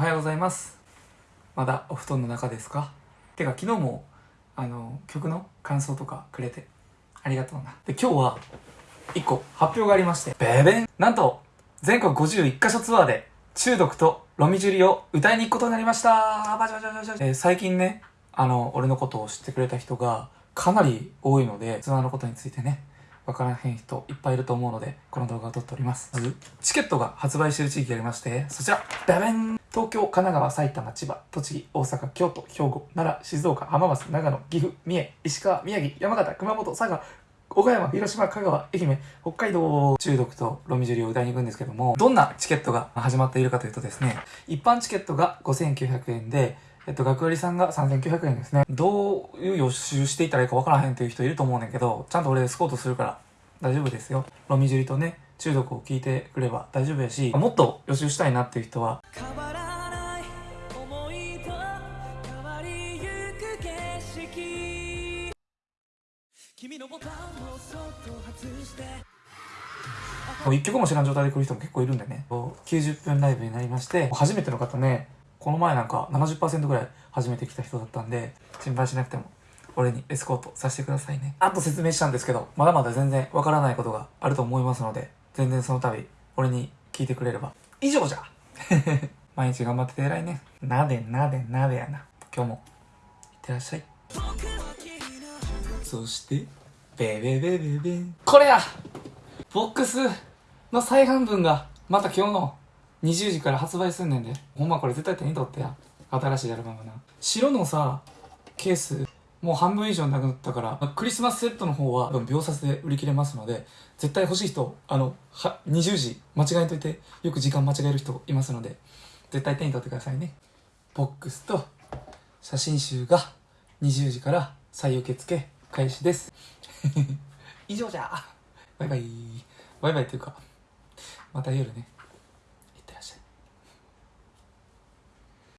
おはようございます。まだお布団の中ですか？てか昨日もあの曲の感想とかくれてありがとうな。で今日は1個発表がありましてベベン。なんと全国51カ所ツアーで中毒とロミジュリを歌いに行くことになりました。バチバチバチバチえー最近ねあの俺のことを知ってくれた人がかなり多いのでツアーのことについてねわからへん人いっぱいいると思うので、この動画を撮っております。まず、チケットが発売している地域がありまして、そちら、ダベン東京、神奈川、埼玉、千葉、栃木、大阪、京都、兵庫、奈良、静岡、浜松、長野、岐阜、三重、石川、宮城、山形、熊本、佐賀、岡山、広島、香川、愛媛、北海道、中毒とロミジュリを歌いに行くんですけども、どんなチケットが始まっているかというとですね、一般チケットが5900円で、えっと、学割さんが3900円ですね。どういう予習していったらいいかわからへんっていう人いると思うねんけど、ちゃんと俺スコートするから大丈夫ですよ。ロミジュリとね、中毒を聞いてくれば大丈夫やし、もっと予習したいなっていう人は、君のボタンをそっと外してもう一曲も知らん状態で来る人も結構いるんでね。90分ライブになりまして、初めての方ね、この前なんか70%ぐらい初めて来た人だったんで、心配しなくても、俺にエスコートさせてくださいね。あと説明したんですけど、まだまだ全然わからないことがあると思いますので、全然その度、俺に聞いてくれれば、以上じゃ 毎日頑張ってて偉いね。なでなでなでやな。今日も、いってらっしゃい。そして、ベベベベベ。これやボックスの再販分が、また今日の20時から発売すんねんで。ほんまこれ絶対手に取ってや。新しいアルバムな。白のさ、ケース、もう半分以上なくなったから、クリスマスセットの方は秒殺で売り切れますので、絶対欲しい人、あの、は、20時間違えといて、よく時間間違える人いますので、絶対手に取ってくださいね。ボックスと写真集が20時から再受付開始です。以上じゃバイバイ。バイバイっていうか、また夜ね。